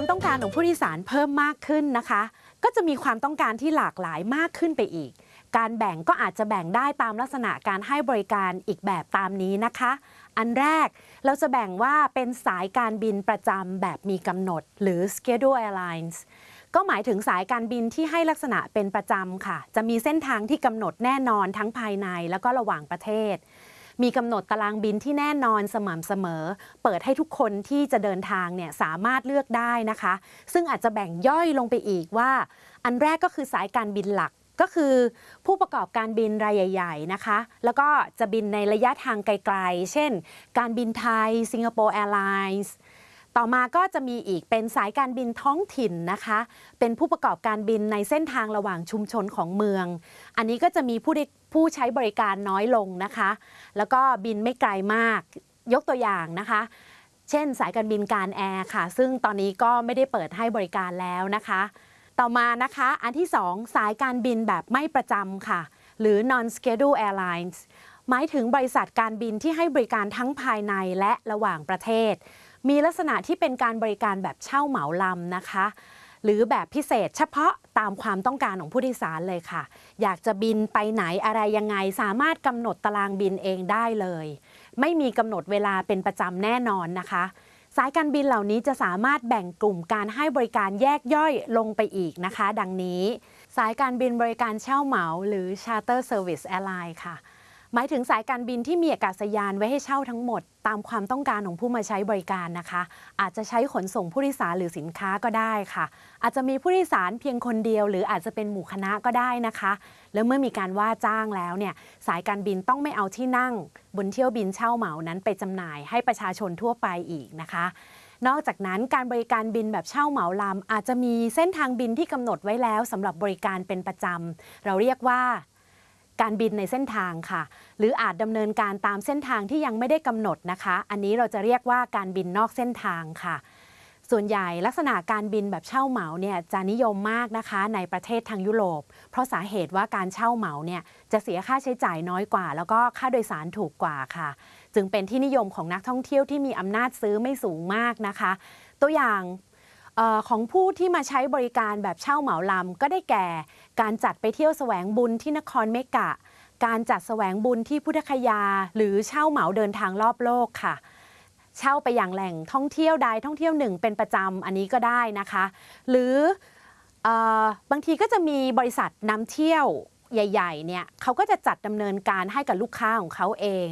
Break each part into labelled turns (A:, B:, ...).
A: ความต้องการของผู้โดยสารเพิ่มมากขึ้นนะคะ ก็จะมีความต้องการที่หลากหลายมากขึ้นไปอีก การแบ่งก็อาจจะแบ่งได้ตามลักษณะการให้บริการอีกแบบตามนี้นะคะ อันแรกเราจะแบ่งว่าเป็นสายการบินประจำแบบมีกำหนด หรือ schedule airlines ก็หมายถึงสายการบินที่ให้ลักษณะเป็นประจำค่ะ จะมีเส้นทางที่กำหนดแน่นอนทั้งภายในแล้วก็ระหว่างประเทศ มีกำหนดตารางบินที่แน่นอนสม่ำเสมอ เปิดให้ทุกคนที่จะเดินทางเนี่ยสามารถเลือกได้นะคะ ซึ่งอาจจะแบ่งย่อยลงไปอีกว่า อันแรกก็คือสายการบินหลักก็คือผู้ประกอบการบินรายใหญ่ ๆ นะคะ แล้วก็จะบินในระยะทางไกล ๆ เช่น การบินไทย Singapore Airlines ต่อมาก็จะมีอีกเป็นสายการบินท้องถิ่นนะคะ เป็นผู้ประกอบการบินในเส้นทางระหว่างชุมชนของเมือง อันนี้ก็จะมีผู้ผู้ใช้บริการน้อยลงนะคะ แล้วก็บินไม่ไกลมากยกตัวอย่างนะคะ เช่นสายการบินการแอร์ค่ะ ซึ่งตอนนี้ก็ไม่ได้เปิดให้บริการแล้วนะคะ ต่อมานะคะ อันที่ 2 สายการบินแบบไม่ประจำค่ะ หรือ non schedule airlines หมายถึงบริษัทการบินที่ให้บริการทั้งภายในและระหว่างประเทศ มีลักษณะที่เป็นการบริการแบบเช่าเหมาลำนะคะ หรือแบบพิเศษเฉพาะตามความต้องการของผู้โดยสารเลยค่ะ อยากจะบินไปไหนอะไรยังไง สามารถกำหนดตารางบินเองได้เลย ไม่มีกำหนดเวลาเป็นประจำแน่นอนนะคะสายการบินเหล่านี้จะสามารถแบ่งกลุ่มการให้บริการแยกย่อยลงไปอีกนะคะ ดังนี้ สายการบินบริการเช่าเหมาหรือ Charter Service Airline ค่ะ หมายถึงสายการบินที่มีอากาศยานไว้ให้เช่าทั้งหมด ตามความต้องการของผู้มาใช้บริการนะคะ อาจจะใช้ขนส่งผู้โดยสารหรือสินค้าก็ได้ค่ะ อาจจะมีผู้โดยสารเพียงคนเดียว หรืออาจจะเป็นหมู่คณะก็ได้นะคะ แล้วเมื่อมีการว่าจ้างแล้วเนี่ยสายการบินต้องไม่เอาที่นั่ง บนเที่ยวบินเช่าเหมานั้นไปจำหน่ายให้ประชาชนทั่วไปอีกนะคะนอกจากนั้นการบริการบินแบบเช่าเหมาลำอาจจะมีเส้นทางบินที่กำหนดไว้แล้วสำหรับบริการเป็นประจำเราเรียกว่า การบินในเส้นทางค่ะ หรืออาจดำเนินการตามเส้นทางที่ยังไม่ได้กำหนดนะคะ อันนี้เราจะเรียกว่าการบินนอกเส้นทางค่ะ ส่วนใหญ่ลักษณะการบินแบบเช่าเหมาเนี่ยจะนิยมมากนะคะในประเทศทางยุโรป เพราะสาเหตุว่าการเช่าเหมาเนี่ยจะเสียค่าใช้จ่ายน้อยกว่า แล้วก็ค่าโดยสารถูกกว่าค่ะ จึงเป็นที่นิยมของนักท่องเที่ยวที่มีอำนาจซื้อไม่สูงมากนะคะ ตัวอย่าง ของผู้ที่มาใช้บริการแบบเช่าเหมาลำก็ได้แก่ การจัดไปเที่ยวแสวงบุญที่นครเมกะ การจัดแสวงบุญที่พุทธคยา หรือเช่าเหมาเดินทางรอบโลกค่ะ เช่าไปอย่างแหล่งท่องเที่ยวใดท่องเที่ยวหนึ่งเป็นประจำอันนี้ก็ได้นะคะ หรือออบางทีก็จะมีบริษัทนำเที่ยว ใหญ่ๆเนี่ยเขาก็จะจัดดำเนินการให้กับลูกค้าของเขาเอง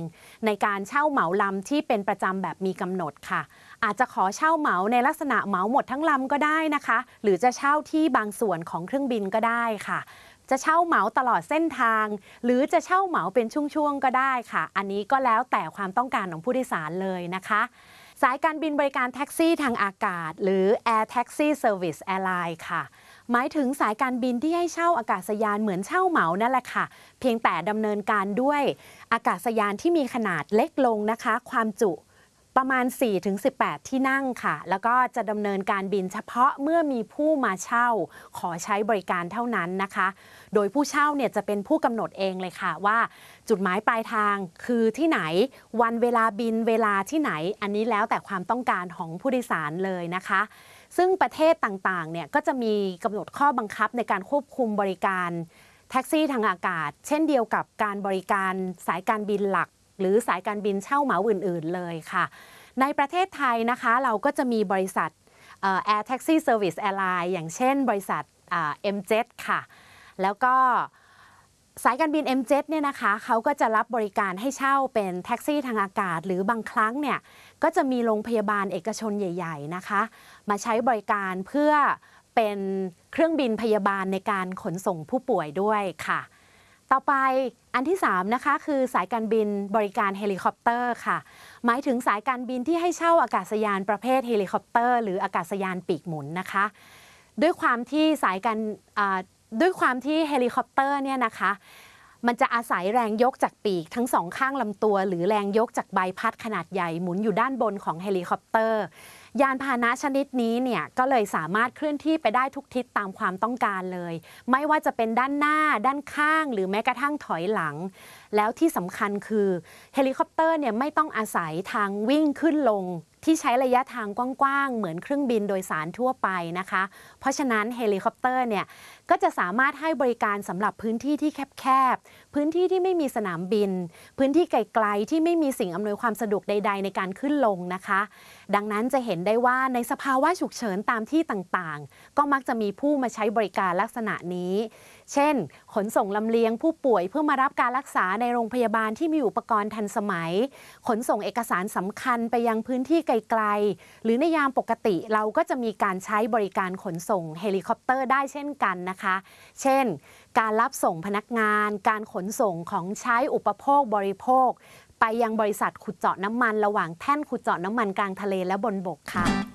A: ในการเช่าเหมาลำที่เป็นประจำแบบมีกำหนดค่ะ อาจจะขอเช่าเหมาในลักษณะเหมาหมดทั้งลำก็ได้นะคะ หรือจะเช่าที่บางส่วนของเครื่องบินก็ได้ค่ะจะเช่าเหมาตลอดเส้นทาง หรือจะเช่าเหมาเป็นช่วงๆก็ได้ค่ะ อันนี้ก็แล้วแต่ความต้องการของผู้โดยสารเลยนะคะ สายการบินบริการแท็กซี่ทางอากาศ หรือ Air Taxi Service Airline ค่ะ หมายถึงสายการบินที่ให้เช่าอากาศยานเหมือนเช่าเหมานั่นแหละค่ะ เพียงแต่ดำเนินการด้วยอากาศยานที่มีขนาดเล็กลงนะคะ ความจุประมาณ 4-18 ที่นั่งค่ะ แล้วก็จะดำเนินการบินเฉพาะเมื่อมีผู้มาเช่า ขอใช้บริการเท่านั้นนะคะ โดยผู้เช่าเนี่ยจะเป็นผู้กำหนดเองเลยค่ะว่าจุดหมายปลายทางคือที่ไหนวันเวลาบินเวลาที่ไหน อันนี้แล้วแต่ความต้องการของผู้โดยสารเลยนะคะ ซึ่งประเทศต่างๆเนี่ยก็จะมีกำหนดข้อบังคับในการควบคุมบริการแท็กซี่ทางอากาศ เช่นเดียวกับการบริการสายการบินหลัก หรือสายการบินเช่าเหมาอื่น ๆ เลยค่ะ ในประเทศไทยนะคะเราก็จะมีบริษัทเอ่อ Air Taxi Service Airline อย่างเช่นบริษัทอ่า MJet ค่ะ แล้วก็ สายการบิน MJet เนี่ยนะคะเขาก็จะรับบริการให้เช่าเป็นแท็กซี่ทางอากาศ หรือบางครั้งเนี่ยก็จะมีโรงพยาบาลเอกชนใหญ่ ๆนะคะ มาใช้บริการเพื่อเป็นเครื่องบินพยาบาลในการขนส่งผู้ป่วยด้วยค่ะ ต่อไปอันที่ 3 นะคะ คือสายการบินบริการเฮลิคอปเตอร์ค่ะ หมายถึงสายการบินที่ให้เช่าอากาศยานประเภทเฮลิคอปเตอร์ หรืออากาศยานปีกหมุนนะคะ ด้วยความที่สายการ ด้วยความที่เฮลิคอปเตอร์เนี่ยนะคะ มันจะอาศัยแรงยกจากปีกทั้งสองข้างลำตัว หรือแรงยกจากใบพัดขนาดใหญ่หมุนอยู่ด้านบนของเฮลิคอปเตอร์ ยานพาหนะชนิดนี้เนี่ยก็เลยสามารถเคลื่อนที่ไปได้ทุกทิศตามความต้องการเลย ไม่ว่าจะเป็นด้านหน้าด้านข้าง หรือแม้กระทั่งถอยหลังแล้วที่สำคัญคือเฮลิคอปเตอร์เนี่ยไม่ต้องอาศัยทางวิ่งขึ้นลง ที่ใช้ระยะทางกว้างๆ เหมือนเครื่องบินโดยสารทั่วไปนะคะ เพราะฉะนั้นเฮลิคอปเตอร์เนี่ยก็จะสามารถให้บริการสำหรับพื้นที่ที่แคบๆ พื้นที่ที่ไม่มีสนามบิน พื้นที่ไกลๆ ที่ไม่มีสิ่งอำนวยความสะดวกใด ๆ ในการขึ้นลงนะคะ ดังนั้นจะเห็นได้ว่าในสภาวะฉุกเฉินตามที่ต่างๆ ก็มักจะมีผู้มาใช้บริการลักษณะนี้ เช่น ขนส่งลำเลียงผู้ป่วยเพื่อมารับการรักษาในโรงพยาบาลที่มีอุปกรณ์ทันสมัย ขนส่งเอกสารสำคัญไปยังพื้นที่ไกลๆ หรือในยามปกติเราก็จะมีการใช้บริการขนส่งเฮลิคอปเตอร์ได้เช่นกันนะคะ เช่น การรับส่งพนักงาน การขนส่งของใช้อุปโภคบริโภค ไปยังบริษัทขุดเจาะน้ำมัน ระหว่างแท่นขุดเจาะน้ำมันกลางทะเลและบนบกค่ะ